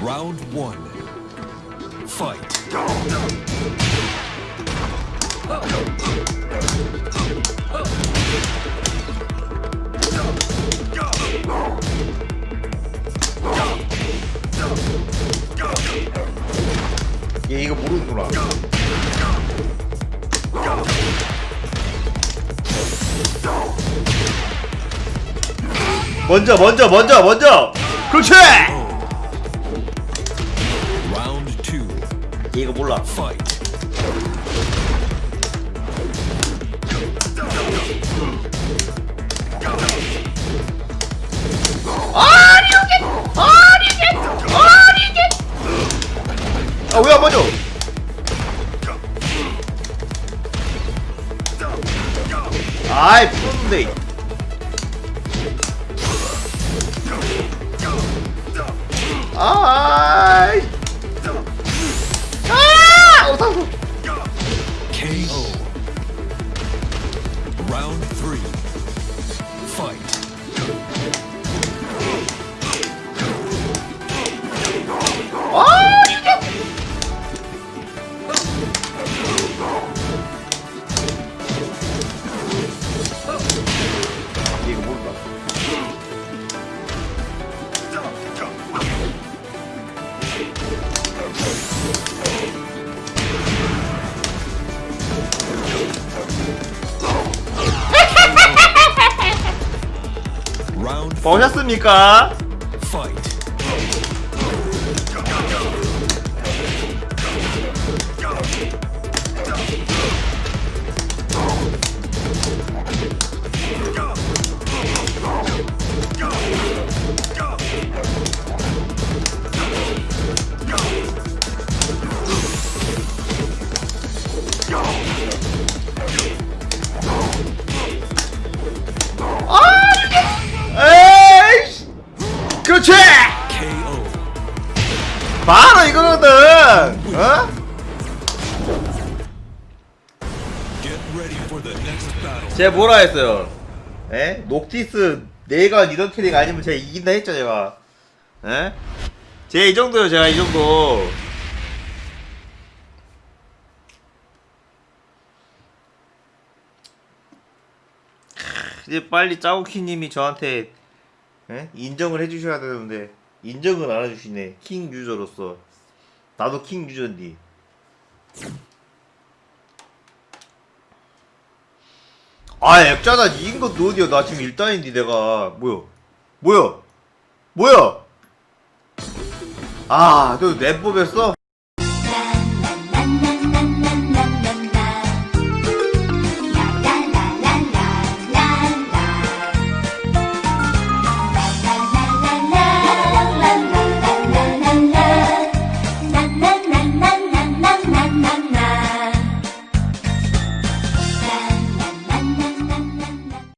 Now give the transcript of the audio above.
one. Fight. 얘 이거 모르는구나. 먼저 먼저 먼저 먼저. 그렇지. 몰라. Fight. 아왜 안 맞아? 아이 풀었는데. KO. Round three. Fight. 보셨습니까? 바로 이거거든! 어? 제가 뭐라 했어요? 에? 녹티스 내가 이런 캐릭 아니면 제가 이긴다 했죠 제가 에? 제가 이 정도요 제가 이 정도 크, 이제 빨리 짜오키님이 저한테 에? 인정을 해주셔야 되는데 인정을 안 해주시네. 킹 유저로서. 나도 킹 유저인데. 아 액자다. 이긴 것도 어디야? 나 지금 1단인데 내가. 뭐야? 뭐야? 뭐야? 아너랩 뽑였어?